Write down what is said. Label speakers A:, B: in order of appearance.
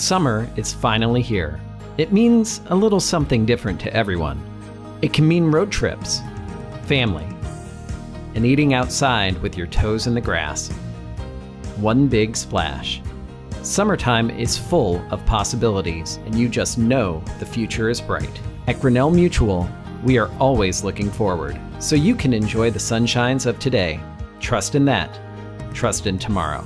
A: Summer is finally here. It means a little something different to everyone. It can mean road trips, family, and eating outside with your toes in the grass. One big splash. Summertime is full of possibilities, and you just know the future is bright. At Grinnell Mutual, we are always looking forward, so you can enjoy the sunshines of today. Trust in that. Trust in tomorrow.